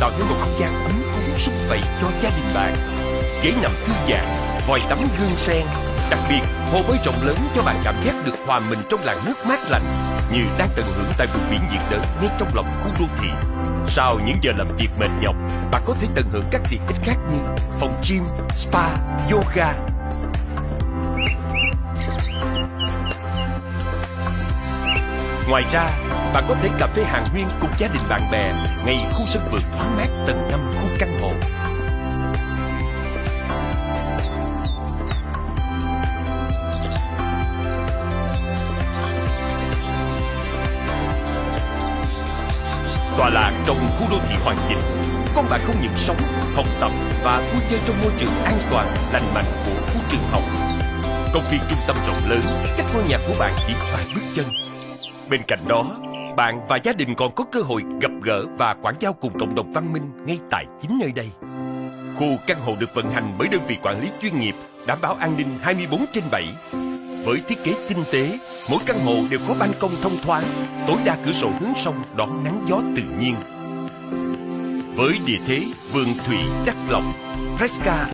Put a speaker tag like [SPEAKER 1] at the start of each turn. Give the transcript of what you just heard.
[SPEAKER 1] chọn nên một không gian ấm cúng sung vầy cho gia đình bạn. Ghế nằm thư giãn, vòi tắm gương sen. Đặc biệt, hồ bơi rộng lớn cho bạn cảm giác được hòa mình trong làn nước mát lạnh như đang tận hưởng tại vùng biển nhiệt đới ngay trong lòng khu đô thị. Sau những giờ làm việc mệt nhọc, bạn có thể tận hưởng các tiện ích khác như phòng gym, spa, yoga. Ngoài ra, bạn có thể cà phê hàng nguyên cùng gia đình bạn bè ngay khu sân vườn thoáng mát tầng 5 khu căn hộ. tòa lạc trong khu đô thị hoàn chỉnh con bạn không những sống, học tập và vui chơi trong môi trường an toàn, lành mạnh của khu trường học. Công viên trung tâm rộng lớn, cách ngôi nhà của bạn chỉ vài bước chân. Bên cạnh đó, bạn và gia đình còn có cơ hội gặp gỡ và quảng giao cùng cộng đồng văn minh ngay tại chính nơi đây. Khu căn hộ được vận hành bởi đơn vị quản lý chuyên nghiệp, đảm bảo an ninh 24 trên 7. Với thiết kế tinh tế, mỗi căn hộ đều có ban công thông thoáng, tối đa cửa sổ hướng sông đón nắng gió tự nhiên. Với địa thế vườn thủy đắc lộc, Fresca